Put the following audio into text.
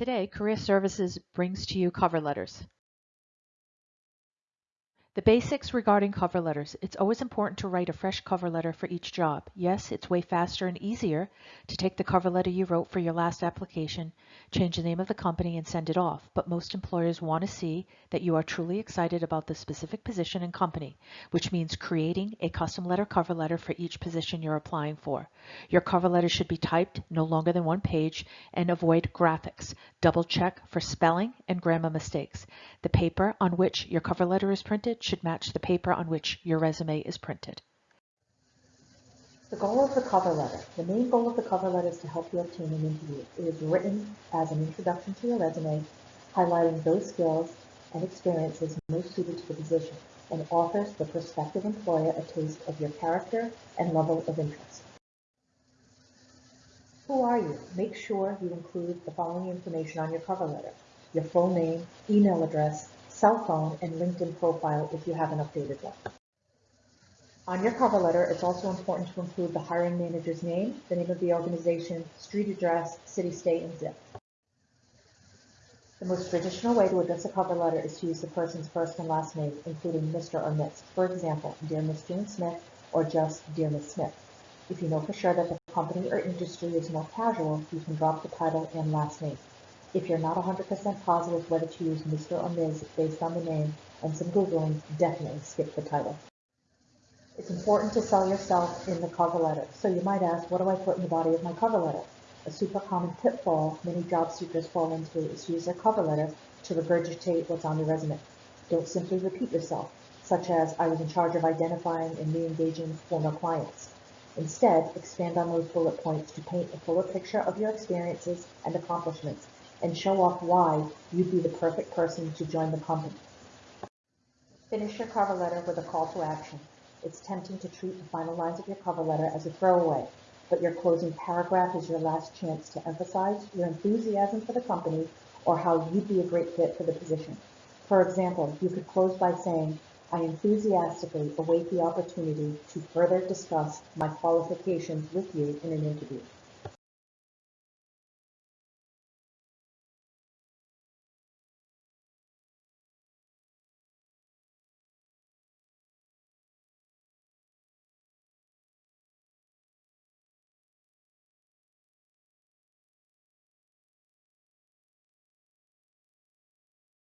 Today, Career Services brings to you cover letters. The basics regarding cover letters. It's always important to write a fresh cover letter for each job. Yes, it's way faster and easier to take the cover letter you wrote for your last application, change the name of the company, and send it off. But most employers want to see that you are truly excited about the specific position and company, which means creating a custom letter cover letter for each position you're applying for. Your cover letter should be typed no longer than one page and avoid graphics. Double check for spelling and grammar mistakes. The paper on which your cover letter is printed should match the paper on which your resume is printed. The goal of the cover letter. The main goal of the cover letter is to help you obtain an interview. It is written as an introduction to your resume, highlighting those skills and experiences most suited to the position, and offers the prospective employer a taste of your character and level of interest. Who are you? Make sure you include the following information on your cover letter. Your full name, email address, cell phone, and LinkedIn profile if you have an updated one. On your cover letter, it's also important to include the hiring manager's name, the name of the organization, street address, city, state, and zip. The most traditional way to address a cover letter is to use the person's first and last name, including Mr. or Miss. For example, Dear Miss Jane Smith or just Dear Miss Smith. If you know for sure that the company or industry is more casual, you can drop the title and last name. If you're not 100% positive whether to use Mr. or Ms. based on the name and some Googling, definitely skip the title. It's important to sell yourself in the cover letter. So you might ask, what do I put in the body of my cover letter? A super common pitfall many job seekers fall into is use their cover letter to regurgitate what's on your resume. Don't simply repeat yourself, such as, I was in charge of identifying and re-engaging former clients. Instead, expand on those bullet points to paint a fuller picture of your experiences and accomplishments and show off why you'd be the perfect person to join the company. Finish your cover letter with a call to action. It's tempting to treat the final lines of your cover letter as a throwaway, but your closing paragraph is your last chance to emphasize your enthusiasm for the company or how you'd be a great fit for the position. For example, you could close by saying, I enthusiastically await the opportunity to further discuss my qualifications with you in an interview.